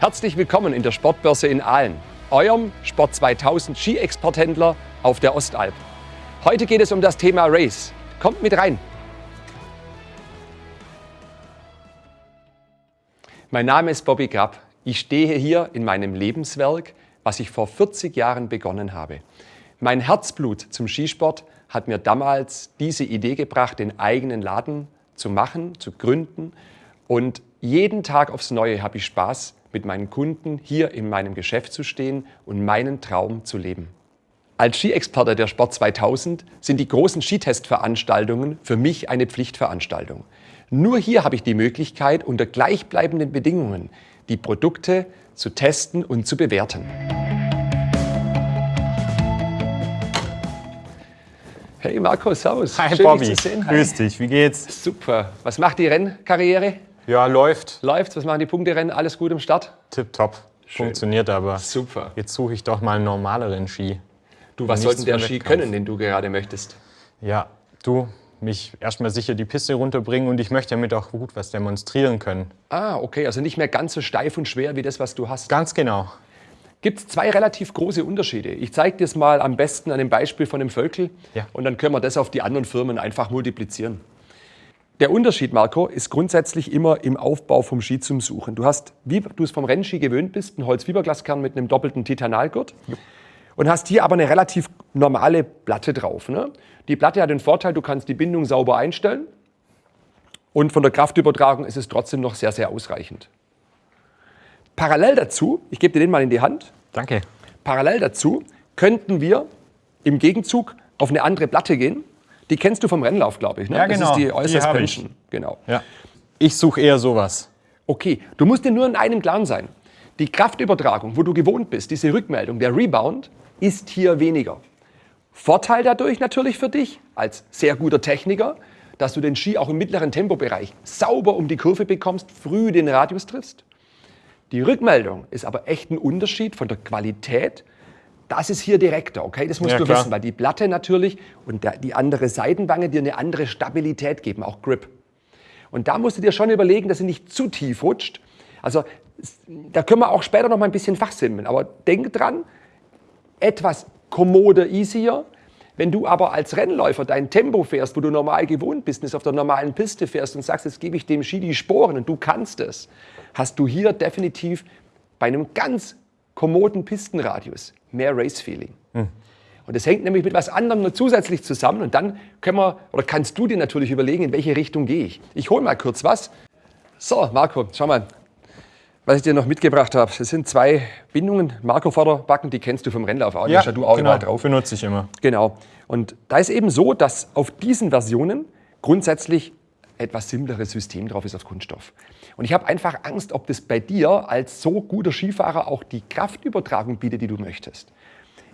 Herzlich willkommen in der Sportbörse in Aalen, eurem Sport 2000 Ski-Exporthändler auf der Ostalb. Heute geht es um das Thema Race. Kommt mit rein. Mein Name ist Bobby Grapp. Ich stehe hier in meinem Lebenswerk, was ich vor 40 Jahren begonnen habe. Mein Herzblut zum Skisport hat mir damals diese Idee gebracht, den eigenen Laden zu machen, zu gründen. Und jeden Tag aufs Neue habe ich Spaß, mit meinen Kunden hier in meinem Geschäft zu stehen und meinen Traum zu leben. Als Skiexperte der Sport 2000 sind die großen Skitestveranstaltungen für mich eine Pflichtveranstaltung. Nur hier habe ich die Möglichkeit, unter gleichbleibenden Bedingungen die Produkte zu testen und zu bewerten. Hey Marco, servus. Hi Schön, Bobby, dich zu sehen. Grüß dich, wie geht's? Super. Was macht die Rennkarriere? Ja, läuft. Läuft? Was machen die Punkterennen? Alles gut im Start? Tipptopp. Funktioniert aber. Super. Jetzt suche ich doch mal einen normaleren Ski. Du, was sollten der Ski können, den du gerade möchtest? Ja, du, mich erstmal sicher die Piste runterbringen und ich möchte damit auch gut was demonstrieren können. Ah, okay, also nicht mehr ganz so steif und schwer wie das, was du hast. Ganz genau. Gibt es zwei relativ große Unterschiede. Ich zeige dir es mal am besten an dem Beispiel von dem Völkel Ja. und dann können wir das auf die anderen Firmen einfach multiplizieren. Der Unterschied, Marco, ist grundsätzlich immer im Aufbau vom Ski zum Suchen. Du hast, wie du es vom Rennski gewöhnt bist, einen Holzfiberglaskern mit einem doppelten Titanalgurt und hast hier aber eine relativ normale Platte drauf. Ne? Die Platte hat den Vorteil, du kannst die Bindung sauber einstellen und von der Kraftübertragung ist es trotzdem noch sehr, sehr ausreichend. Parallel dazu, ich gebe dir den mal in die Hand, Danke. parallel dazu könnten wir im Gegenzug auf eine andere Platte gehen. Die kennst du vom Rennlauf, glaube ich. Ne? Ja, Das genau. ist die Die Äußerst habe ich. Genau. Ja. Ich suche eher sowas. Okay, du musst dir nur in einem Klaren sein. Die Kraftübertragung, wo du gewohnt bist, diese Rückmeldung, der Rebound, ist hier weniger. Vorteil dadurch natürlich für dich als sehr guter Techniker, dass du den Ski auch im mittleren Tempobereich sauber um die Kurve bekommst, früh den Radius triffst. Die Rückmeldung ist aber echt ein Unterschied von der Qualität. Das ist hier direkter, okay? Das musst Ja, du klar. wissen, weil die Platte natürlich und die andere Seitenwange dir eine andere Stabilität geben, auch Grip. Und da musst du dir schon überlegen, dass sie nicht zu tief rutscht. Also da können wir auch später noch mal ein bisschen fachsimpeln. Aber denk dran, etwas kommoder, easier. Wenn du aber als Rennläufer dein Tempo fährst, wo du normal gewohnt bist, und auf der normalen Piste fährst und sagst, jetzt gebe ich dem Ski die Sporen und du kannst es, hast du hier definitiv bei einem ganz kommoden Pistenradius mehr Race-Feeling. Und das hängt nämlich mit was anderem noch zusätzlich zusammen. Und dann können wir, oder kannst du dir natürlich überlegen, in welche Richtung gehe ich. Ich hole mal kurz was. So, Marco, schau mal, was ich dir noch mitgebracht habe. Das sind zwei Bindungen, Marco-Vorderbacken, die kennst du vom Rennlauf auch. Hast ja du auch genau. überall drauf. Benutze ich immer. Genau. Und da ist eben so, dass auf diesen Versionen grundsätzlich etwas simpleres System drauf ist auf Kunststoff. Und ich habe einfach Angst, ob das bei dir als so guter Skifahrer auch die Kraftübertragung bietet, die du möchtest.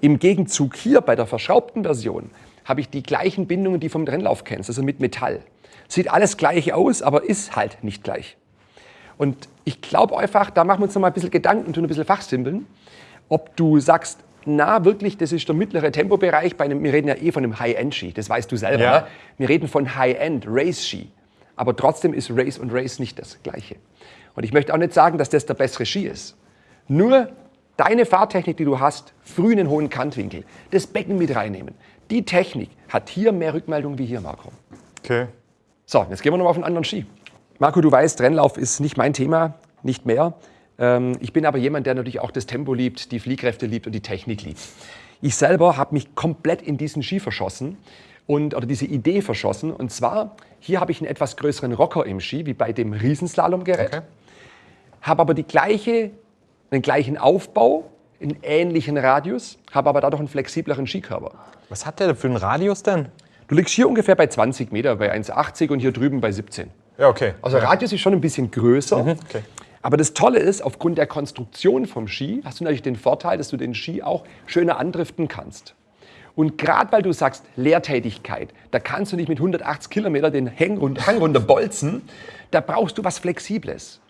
Im Gegenzug hier bei der verschraubten Version habe ich die gleichen Bindungen, die vom Rennlauf kennst, also mit Metall. Sieht alles gleich aus, aber ist halt nicht gleich. Und ich glaube einfach, da machen wir uns noch mal ein bisschen Gedanken, tun ein bisschen fachsimpeln, ob du sagst, na wirklich, das ist der mittlere Tempobereich, bei einem, wir reden ja eh von einem High-End-Ski, das weißt du selber. Ja. Ne? Wir reden von High-End-Race-Ski. Aber trotzdem ist Race und Race nicht das Gleiche. Und ich möchte auch nicht sagen, dass das der bessere Ski ist. Nur deine Fahrtechnik, die du hast, früh einen hohen Kantwinkel, das Becken mit reinnehmen. Die Technik hat hier mehr Rückmeldung wie hier, Marco. Okay. So, jetzt gehen wir noch mal auf einen anderen Ski. Marco, du weißt, Rennlauf ist nicht mein Thema, nicht mehr. Ähm, ich bin aber jemand, der natürlich auch das Tempo liebt, die Fliehkräfte liebt und die Technik liebt. Ich selber habe mich komplett in diesen Ski verschossen und, oder diese Idee verschossen. Und zwar, hier habe ich einen etwas größeren Rocker im Ski, wie bei dem Riesenslalomgerät. Okay. Habe aber die gleiche, den gleichen Aufbau, einen ähnlichen Radius, habe aber dadurch einen flexibleren Skikörper. Was hat der für einen Radius denn? Du liegst hier ungefähr bei 20 Meter, bei 1,80 und hier drüben bei 17. Ja, okay. Also der Radius ist schon ein bisschen größer. okay. Aber das Tolle ist, aufgrund der Konstruktion vom Ski hast du natürlich den Vorteil, dass du den Ski auch schöner andriften kannst. Und gerade weil du sagst Leertätigkeit, da kannst du nicht mit 180 Kilometer den Hang, Hang runter bolzen, da brauchst du was Flexibles.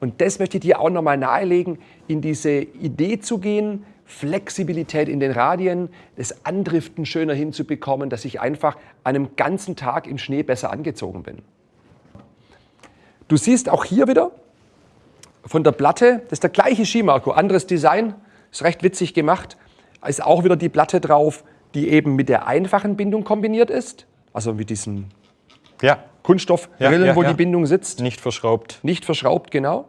Und das möchte ich dir auch nochmal nahelegen, in diese Idee zu gehen, Flexibilität in den Radien, das Andriften schöner hinzubekommen, dass ich einfach an einem ganzen Tag im Schnee besser angezogen bin. Du siehst auch hier wieder von der Platte, das ist der gleiche Ski, Marco, anderes Design, ist recht witzig gemacht. Ist auch wieder die Platte drauf, die eben mit der einfachen Bindung kombiniert ist. Also mit diesen Ja, Kunststoffrillen, Ja, wo die Bindung sitzt. nicht verschraubt. Nicht verschraubt, genau.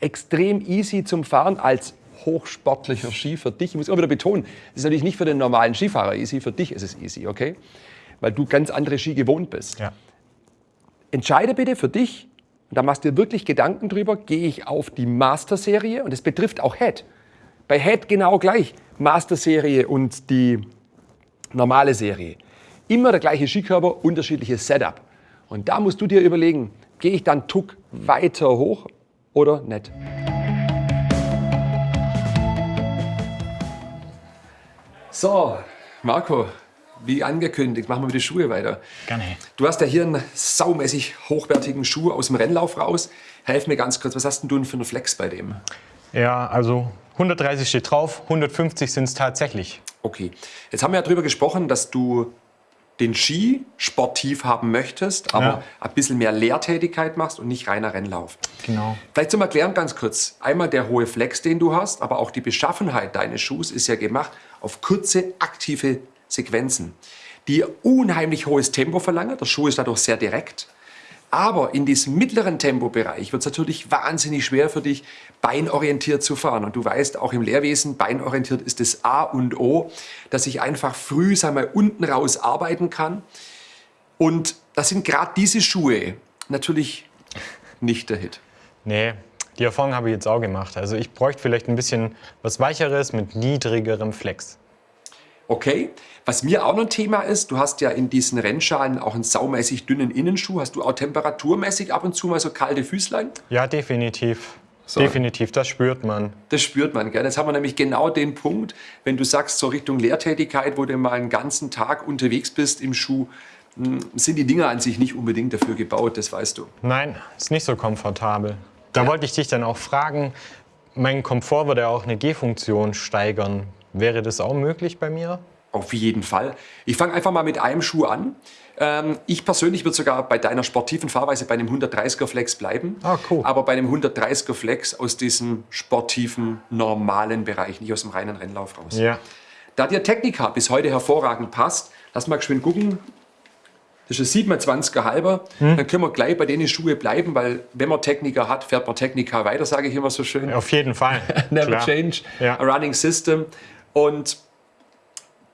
Extrem easy zum Fahren als hochsportlicher Ski für dich. Ich muss immer wieder betonen, das ist natürlich nicht für den normalen Skifahrer easy, für dich ist es easy, okay? Weil du ganz andere Ski gewohnt bist. Ja. Entscheide bitte für dich, und da machst du dir wirklich Gedanken drüber, gehe ich auf die Master-Serie und das betrifft auch Head. Bei Head genau gleich, Master-Serie und die normale Serie. Immer der gleiche Skikörper, unterschiedliches Setup. Und da musst du dir überlegen, gehe ich dann Tuck weiter hoch oder nicht? So, Marco, wie angekündigt, machen wir mit den Schuhe weiter. Gerne. Du hast ja hier einen saumäßig hochwertigen Schuh aus dem Rennlauf raus. Helf mir ganz kurz, was hast denn du denn für einen Flex bei dem? Ja, also 130 steht drauf, 150 sind es tatsächlich. Okay, jetzt haben wir ja darüber gesprochen, dass du den Ski sportiv haben möchtest, aber Ja. ein bisschen mehr Lehrtätigkeit machst und nicht reiner Rennlauf. Genau. Vielleicht zum Erklären ganz kurz. Einmal der hohe Flex, den du hast, aber auch die Beschaffenheit deines Schuhs ist ja gemacht auf kurze, aktive Sequenzen, die unheimlich hohes Tempo verlangen. Der Schuh ist dadurch sehr direkt. Aber in diesem mittleren Tempobereich wird es natürlich wahnsinnig schwer für dich, beinorientiert zu fahren. Und du weißt, auch im Lehrwesen, beinorientiert ist das A und O, dass ich einfach früh, sag mal, unten raus arbeiten kann. Und das sind gerade diese Schuhe natürlich nicht der Hit. Nee, die Erfahrung habe ich jetzt auch gemacht. Also ich bräuchte vielleicht ein bisschen was Weicheres mit niedrigerem Flex. Okay. Was mir auch noch ein Thema ist, du hast ja in diesen Rennschalen auch einen saumäßig dünnen Innenschuh. Hast du auch temperaturmäßig ab und zu mal so kalte Füßlein? Ja, definitiv. So. Definitiv, das spürt man. Das spürt man, gell? Jetzt haben wir nämlich genau den Punkt, wenn du sagst, so Richtung Lehrtätigkeit, wo du mal einen ganzen Tag unterwegs bist im Schuh, mh, sind die Dinger an sich nicht unbedingt dafür gebaut, das weißt du. Nein, ist nicht so komfortabel. Da wollte ich dich dann auch fragen, mein Komfort würde ja auch eine G-Funktion steigern. Wäre das auch möglich bei mir? Auf jeden Fall. Ich fange einfach mal mit einem Schuh an. Ähm, ich persönlich würde sogar bei deiner sportiven Fahrweise bei einem 130er Flex bleiben. Ah, cool. Aber bei einem 130er Flex aus diesem sportiven, normalen Bereich, nicht aus dem reinen Rennlauf raus. Ja. Da dir Technika bis heute hervorragend passt, lass mal geschwind gucken. Das ist ein 27er halber. Hm. Dann können wir gleich bei denen Schuhe bleiben, weil wenn man Techniker hat, fährt man Techniker weiter, sage ich immer so schön. Auf jeden Fall. Never Klar. change Ja. a running system. Und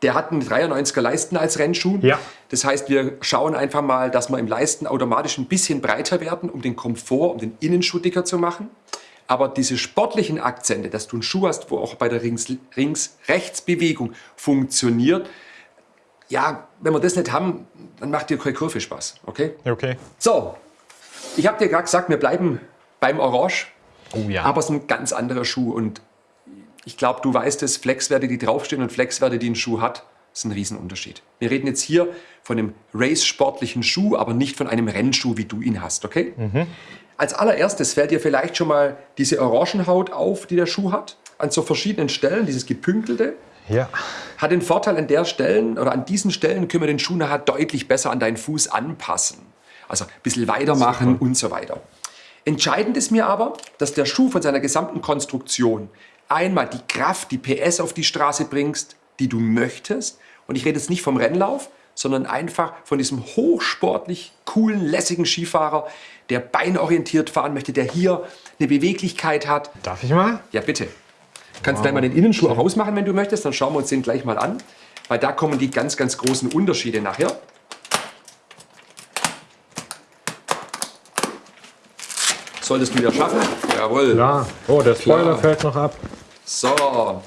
der hat einen 93er Leisten als Rennschuh. Ja. Das heißt, wir schauen einfach mal, dass wir im Leisten automatisch ein bisschen breiter werden, um den Komfort, um den Innenschuh dicker zu machen. Aber diese sportlichen Akzente, dass du einen Schuh hast, wo auch bei der Rings-Rechts-Bewegung funktioniert, ja, wenn wir das nicht haben, dann macht dir keine Kurve Spaß, okay? Okay. So, ich habe dir gerade gesagt, wir bleiben beim Orange. Oh ja. Aber es ist ein ganz anderer Schuh und ich glaube, du weißt es, Flexwerte, die draufstehen und Flexwerte, die ein Schuh hat, ist ein Riesenunterschied. Wir reden jetzt hier von einem race-sportlichen Schuh, aber nicht von einem Rennschuh, wie du ihn hast, okay? Als allererstes fällt dir vielleicht schon mal diese Orangenhaut auf, die der Schuh hat, an so verschiedenen Stellen, dieses gepünkelte. ja. Hat den Vorteil an der Stellen oder an diesen Stellen können wir den Schuh nachher deutlich besser an deinen Fuß anpassen. Also ein bisschen weitermachen und so weiter. Entscheidend ist mir aber, dass der Schuh von seiner gesamten Konstruktion einmal die Kraft, die PS auf die Straße bringst, die du möchtest. Und ich rede jetzt nicht vom Rennlauf, sondern einfach von diesem hochsportlich coolen, lässigen Skifahrer, der beinorientiert fahren möchte, der hier eine Beweglichkeit hat, Darf ich mal? ja, bitte. Kannst gleich mal den Innenschuh auch rausmachen, wenn du möchtest. Dann schauen wir uns den gleich mal an. Weil da kommen die ganz, ganz großen Unterschiede nachher. Solltest du ja schaffen. Jawohl. Ja. Oh, der Spoiler fällt noch ab. So.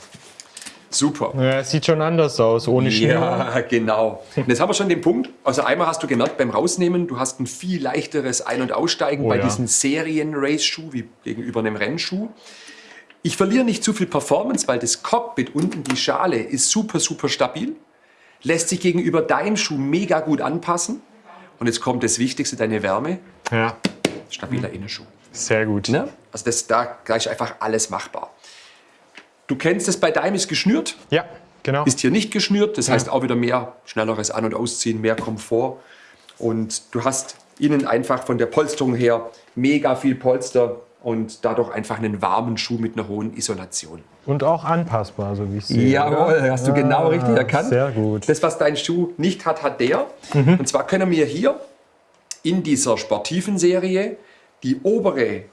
Super. Ja, es sieht schon anders aus, ohne Schnür. Ja, genau. Und jetzt haben wir schon den Punkt. Also einmal hast du gemerkt beim Rausnehmen, du hast ein viel leichteres Ein- und Aussteigen Oh bei ja. diesem Serien-Race-Schuh wie gegenüber einem Rennschuh. Ich verliere nicht zu viel Performance, weil das Cockpit unten, die Schale, ist super, super stabil. Lässt sich gegenüber deinem Schuh mega gut anpassen. Und jetzt kommt das Wichtigste, deine Wärme. Ja, Stabiler Innenschuh. sehr gut. Ne? Also das, da da ist einfach alles machbar. Du kennst es, bei deinem ist geschnürt. Ja, genau. Ist hier nicht geschnürt, das heißt auch wieder mehr schnelleres An- und Ausziehen, mehr Komfort. Und du hast innen einfach von der Polsterung her mega viel Polster, und dadurch einfach einen warmen Schuh mit einer hohen Isolation. Und auch anpassbar, so wie ich sehe. Jawohl, oder? hast du genau Ah, richtig erkannt. Sehr gut. Das, was dein Schuh nicht hat, hat der. Und zwar können wir hier in dieser sportiven Serie die obere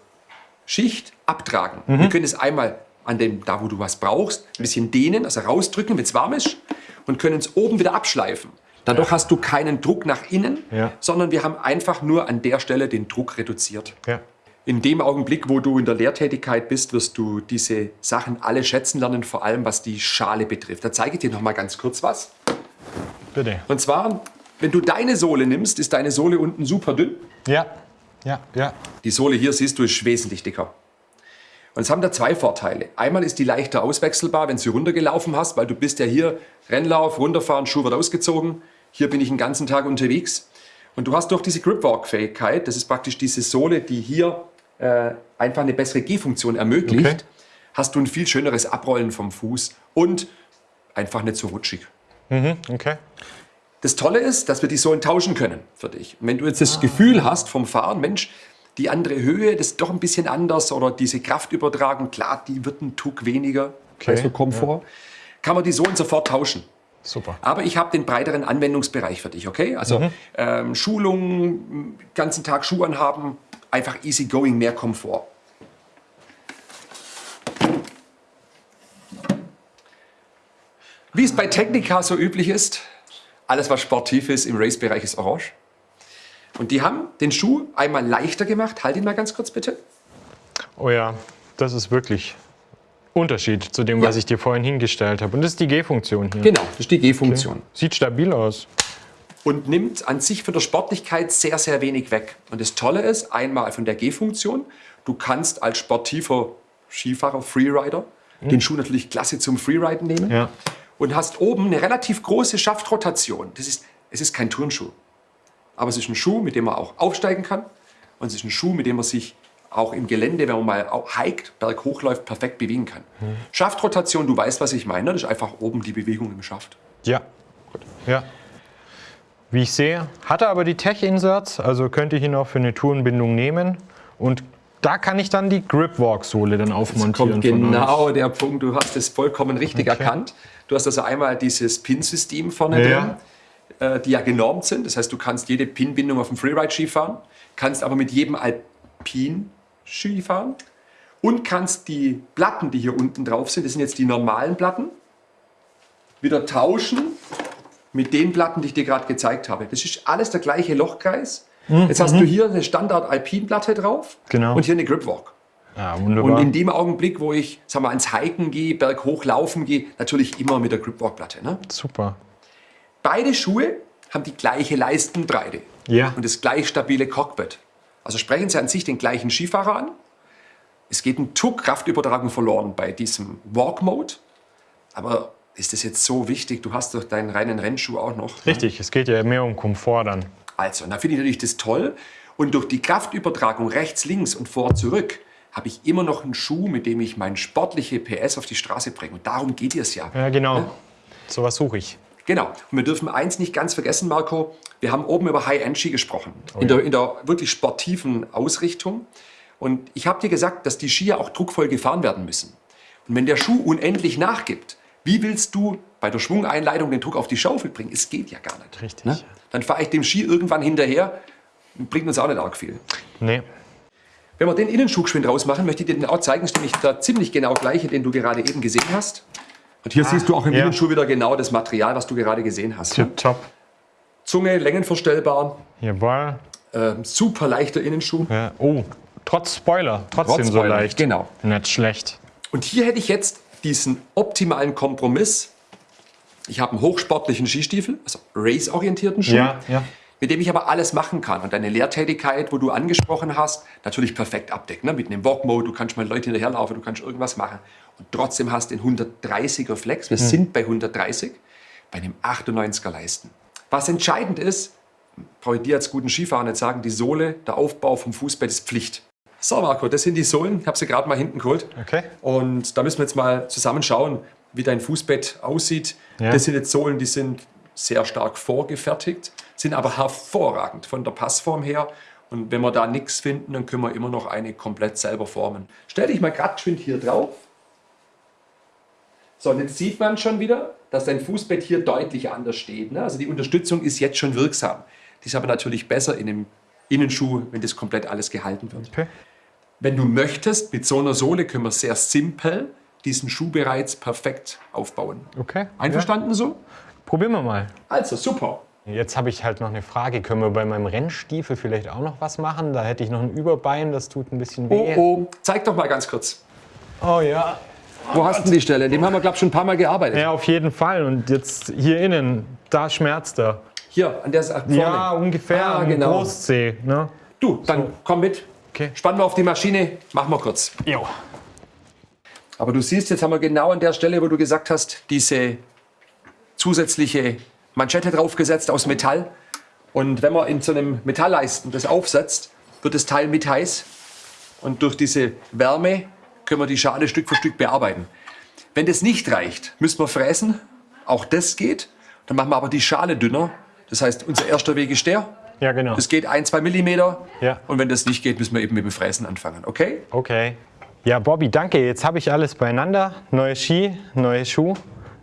Schicht abtragen. Wir können es einmal an dem, da wo du was brauchst, ein bisschen dehnen, also rausdrücken, wenn es warm ist, und können es oben wieder abschleifen. Dadurch hast du keinen Druck nach innen, Ja. sondern wir haben einfach nur an der Stelle den Druck reduziert. Ja. In dem Augenblick, wo du in der Lehrtätigkeit bist, wirst du diese Sachen alle schätzen lernen, vor allem was die Schale betrifft. Da zeige ich dir noch mal ganz kurz was. Bitte. Und zwar, wenn du deine Sohle nimmst, ist deine Sohle unten super dünn. Ja. Ja. Ja. Die Sohle hier, siehst du, ist wesentlich dicker. Und es haben da zwei Vorteile. Einmal ist die leichter auswechselbar, wenn du sie runtergelaufen hast, weil du bist ja hier Rennlauf, runterfahren, Schuh wird ausgezogen. Hier bin ich den ganzen Tag unterwegs. Und du hast durch diese Gripwalk-Fähigkeit, das ist praktisch diese Sohle, die hier äh, einfach eine bessere Gehfunktion ermöglicht, Okay. hast du ein viel schöneres Abrollen vom Fuß und einfach nicht so rutschig. Okay. Das Tolle ist, dass wir die Sohlen tauschen können für dich. Und wenn du jetzt das Gefühl hast vom Fahren, Mensch, die andere Höhe, das ist doch ein bisschen anders oder diese Kraftübertragung, klar, die wird ein Tuck weniger, Okay, du, Komfort, kann man die Sohlen sofort tauschen. Super. Aber ich habe den breiteren Anwendungsbereich für dich, okay? Also ähm, Schulungen, ganzen Tag Schuh anhaben, einfach easy going, mehr Komfort. Wie es bei Technica so üblich ist, alles was sportiv ist im Race-Bereich ist orange. Und die haben den Schuh einmal leichter gemacht. Halt ihn mal ganz kurz bitte. Oh ja, das ist wirklich Unterschied zu dem, was Ja. ich dir vorhin hingestellt habe. Und das ist die G-Funktion hier. Genau, das ist die G-Funktion. Sieht stabil aus. und nimmt an sich von der Sportlichkeit sehr, sehr wenig weg. Und das Tolle ist, einmal von der G-Funktion, du kannst als sportiver Skifahrer, Freerider, den Schuh natürlich klasse zum Freeriden nehmen Ja. und hast oben eine relativ große Schaftrotation. Das ist, es ist kein Turnschuh, aber es ist ein Schuh, mit dem man auch aufsteigen kann und es ist ein Schuh, mit dem man sich auch im Gelände, wenn man mal hiked, berghoch läuft, perfekt bewegen kann. Schaftrotation, du weißt, was ich meine, das ist einfach oben die Bewegung im Schaft. Ja. Ja. Wie ich sehe, hat er aber die Tech-Inserts, also könnte ich ihn auch für eine Tourenbindung nehmen. Und da kann ich dann die Gripwalk-Sohle dann aufmontieren. genau der Punkt. Du hast es vollkommen richtig Okay. erkannt. Du hast also einmal dieses Pin-System vorne Ja. drin, die ja genormt sind. Das heißt, du kannst jede Pin-Bindung auf dem Freeride-Ski fahren, kannst aber mit jedem Alpin-Ski fahren und kannst die Platten, die hier unten drauf sind, das sind jetzt die normalen Platten, wieder tauschen mit den Platten, die ich dir gerade gezeigt habe. Das ist alles der gleiche Lochkreis. Jetzt hast du hier eine Standard-Alpin-Platte drauf Mhm, Genau. und hier eine Gripwalk. Ja, Und in dem Augenblick, wo ich sag mal, ans Hiken gehe, berghoch laufen gehe, natürlich immer mit der Gripwalk-Platte. Ne? Super. Beide Schuhe haben die gleiche Leistenbreite Ja. und das gleich stabile Cockpit. Also sprechen sie an sich den gleichen Skifahrer an. Es geht ein Tuck Kraftübertragung verloren bei diesem Walk-Mode. Aber ist das jetzt so wichtig? Du hast doch deinen reinen Rennschuh auch noch. ne? Richtig, es geht ja mehr um Komfort dann. Also, und da finde ich natürlich das toll. Und durch die Kraftübertragung rechts, links und vor, zurück habe ich immer noch einen Schuh, mit dem ich mein sportliche PS auf die Straße bringe. Und darum geht es ja. Ja, genau. So was suche ich. Genau. Und wir dürfen eins nicht ganz vergessen, Marco. Wir haben oben über High-End-Ski gesprochen. in, der, in der wirklich sportiven Ausrichtung. Und ich habe dir gesagt, dass die Skier auch druckvoll gefahren werden müssen. Und wenn der Schuh unendlich nachgibt, wie willst du bei der Schwungeinleitung den Druck auf die Schaufel bringen? Es geht ja gar nicht. Richtig. Ne? Dann fahre ich dem Ski irgendwann hinterher. Bringt uns auch nicht arg viel. Nee. Wenn wir den Innenschuh geschwind rausmachen, möchte ich dir den auch zeigen. Ist nämlich der ziemlich genau gleiche, den du gerade eben gesehen hast. Und hier siehst du auch im ja. Innenschuh wieder genau das Material, was du gerade gesehen hast. ne? Top. Zunge, längenverstellbar, Jawohl. ähm, super leichter Innenschuh. Ja. Oh, trotz Spoiler, trotzdem Trotz so Spoiler, leicht. genau. Nicht schlecht. Und hier hätte ich jetzt diesen optimalen Kompromiss. Ich habe einen hochsportlichen Skistiefel, also race-orientierten Schuh, Ja, ja. mit dem ich aber alles machen kann. Und deine Lehrtätigkeit, wo du angesprochen hast, natürlich perfekt abdecken. Ne? Mit einem Walk-Mode, du kannst mal Leute hinterherlaufen, du kannst irgendwas machen. Und trotzdem hast du den 130er Flex. Wir sind bei 130, bei einem 98er Leisten. Was entscheidend ist, brauche ich dir als guten Skifahrer nicht sagen, die Sohle, der Aufbau vom Fußbett ist Pflicht. So, Marco, das sind die Sohlen. Ich habe sie gerade mal hinten geholt. Okay. Und da müssen wir jetzt mal zusammen schauen, wie dein Fußbett aussieht. Ja. Das sind jetzt Sohlen, die sind sehr stark vorgefertigt, sind aber hervorragend von der Passform her. Und Und wenn wir da nichts finden, dann können wir immer noch eine komplett selber formen. Stell dich mal gerade geschwind hier drauf. So, und jetzt sieht man schon wieder, dass dein Fußbett hier deutlich anders steht. Ne? Also die Unterstützung ist jetzt schon wirksam. Die ist aber natürlich besser in einem Innenschuh, wenn das komplett alles gehalten wird. Okay. Wenn du möchtest, mit so einer Sohle können wir sehr simpel diesen Schuh bereits perfekt aufbauen. Okay. Einverstanden so? Ja. Probieren wir mal. Also, super. Jetzt habe ich halt noch eine Frage. Können wir bei meinem Rennstiefel vielleicht auch noch was machen? Da hätte ich noch ein Überbein, das tut ein bisschen Oh, weh. oh. Zeig doch mal ganz kurz. oh ja. Wo hast du die Stelle? Dem haben wir, glaube ich, schon ein paar Mal gearbeitet. Ja, auf jeden Fall. Und jetzt hier innen, da schmerzt er. Hier, an der Seite vorne. Ja, ungefähr Ah, genau. Großzeh. Ne? Du, dann komm mit. Okay. Spannen wir auf die Maschine, machen wir kurz. Jo. Aber du siehst, jetzt haben wir genau an der Stelle, wo du gesagt hast, diese zusätzliche Manschette draufgesetzt aus Metall. Und wenn man in so einem Metallleisten das aufsetzt, wird das Teil mit heiß. Und durch diese Wärme können wir die Schale Stück für Stück bearbeiten. Wenn das nicht reicht, müssen wir fräsen. Auch das geht. Dann machen wir aber die Schale dünner. Das heißt, unser erster Weg ist der. Ja, genau. Das geht ein, zwei Millimeter. Ja. Und wenn das nicht geht, müssen wir eben mit dem Fräsen anfangen. Okay? Okay. Ja, Bobby, danke. Jetzt habe ich alles beieinander. Neue Ski, neue Schuh.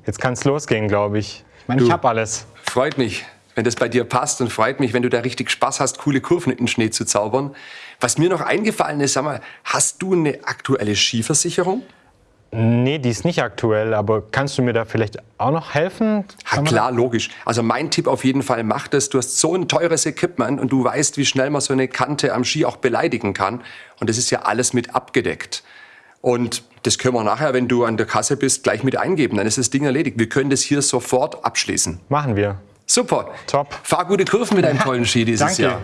Jetzt kann es losgehen, glaube ich. Ich meine, ich habe alles. Freut mich, wenn das bei dir passt und freut mich, wenn du da richtig Spaß hast, coole Kurven in den Schnee zu zaubern. Was mir noch eingefallen ist, sag mal, hast du eine aktuelle Skiversicherung? Nee, die ist nicht aktuell, aber kannst du mir da vielleicht auch noch helfen? Man klar, logisch. Also mein Tipp auf jeden Fall, mach das. Du hast so ein teures Equipment und du weißt, wie schnell man so eine Kante am Ski auch beleidigen kann. Und das ist ja alles mit abgedeckt. Und das können wir nachher, wenn du an der Kasse bist, gleich mit eingeben. Dann ist das Ding erledigt. Wir können das hier sofort abschließen. Machen wir. Super. Top. Fahr gute Kurven mit deinem tollen Ski dieses Danke. Jahr.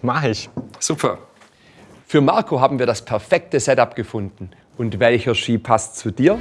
Mach ich. Super. Für Marco haben wir das perfekte Setup gefunden. Und welcher Ski passt zu dir?